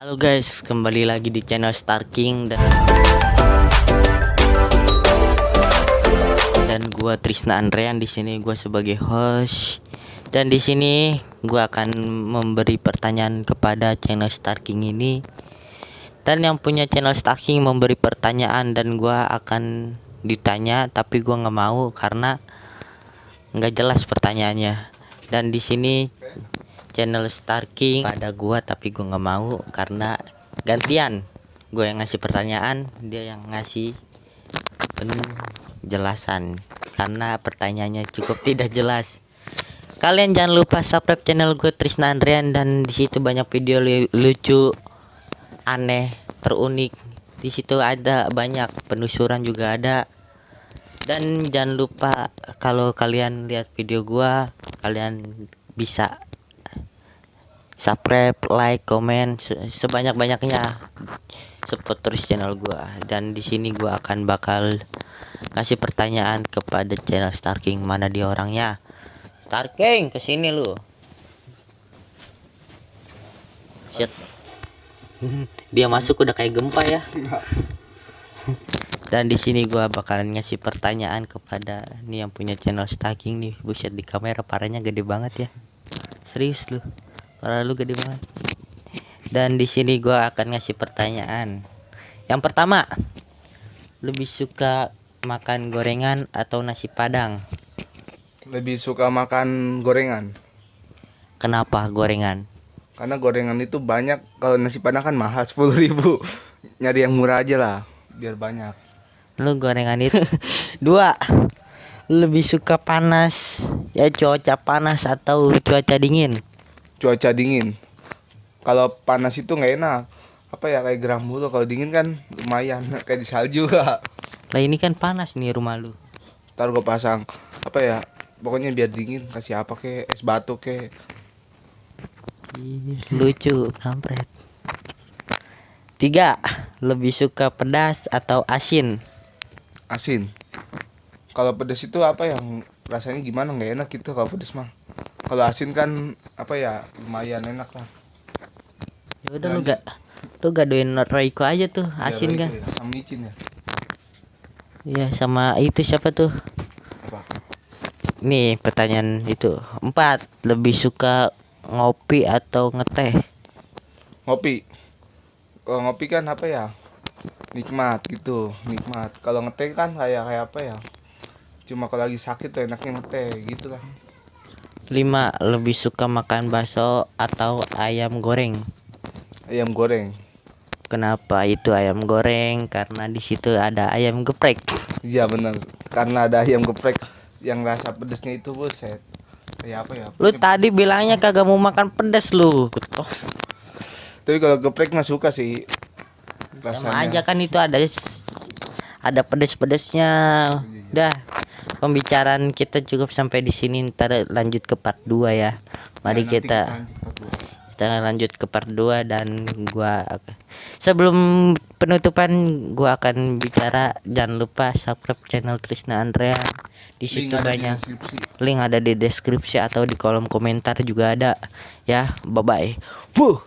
Halo guys, kembali lagi di channel Star King dan dan gua Trisna Andrean di sini gua sebagai host. Dan di sini gua akan memberi pertanyaan kepada channel Star King ini. Dan yang punya channel Star King memberi pertanyaan dan gua akan ditanya tapi gua nggak mau karena nggak jelas pertanyaannya. Dan di sini channel Star King pada gua tapi gua nggak mau karena gantian. Gue yang ngasih pertanyaan dia yang ngasih penjelasan. Karena pertanyaannya cukup tidak jelas. Kalian jangan lupa subscribe channel gue Trisna Andrian dan di situ banyak video lucu aneh terunik. Di situ ada banyak penelusuran juga ada. Dan jangan lupa kalau kalian lihat video gua kalian bisa subscribe like komen sebanyak banyaknya support terus channel gua. Dan di sini gua akan bakal kasih pertanyaan kepada channel Star King mana dia orangnya. Star King ke sini lu. Shit. dia masuk udah kayak gempa ya. Dan di sini gua bakalan ngasih pertanyaan kepada nih yang punya channel King nih. Buset di kamera parahnya gede banget ya. Serius lu Para lu gede banget. Dan di sini gua akan ngasih pertanyaan. Yang pertama, lebih suka makan gorengan atau nasi padang? Lebih suka makan gorengan. Kenapa gorengan? Karena gorengan itu banyak. Kalau nasi padang kan mahal sepuluh ribu. Nyari yang murah aja lah, biar banyak. Lu gorengan itu dua. Lebih suka panas ya cuaca panas atau cuaca dingin? Cuaca dingin. Kalau panas itu nggak enak. Apa ya kayak geram mulu. Kalau dingin kan lumayan kayak di salju. Lah ini kan panas nih rumah lu. Ntar gue pasang apa ya pokoknya biar dingin kasih apa ke es batu ke lucu kampret. Tiga lebih suka pedas atau asin? Asin. Kalau pedas itu apa yang rasanya gimana? Nggak enak gitu kalau pedas mah kalau asin kan apa ya lumayan enak lah. Ya udah lu gak lu gadoin Royco aja tuh iya, asin ya, kan. ya. sama micin ya. Iya sama itu siapa tuh? Apa? nih pertanyaan itu. Empat lebih suka ngopi atau ngeteh? Ngopi. Kalau ngopi kan apa ya nikmat gitu nikmat. Kalau ngeteh kan kayak kayak apa ya cuma kalau lagi sakit tuh enaknya ngeteh gitu lah 5. Lebih suka makan bakso atau ayam goreng? Ayam goreng. Kenapa itu ayam goreng? Karena di situ ada ayam geprek. Iya benar. Karena ada ayam geprek yang rasa pedesnya itu buset. Ya apa ya? Lu tadi bilangnya kagak mau makan pedas lu. Tapi kalau geprek mah suka sih. Rasanya. Sama aja kan itu ada ada pedes-pedesnya. Dah pembicaraan kita cukup sampai di sini ntar lanjut ke part 2 ya. Mari nah, kita kita lanjut ke part 2 dan gua sebelum penutupan gua akan bicara. Jangan lupa subscribe channel Trisna Andrea. Di situ link banyak ada link ada di deskripsi atau di kolom komentar juga ada. Ya bye bye Wuh.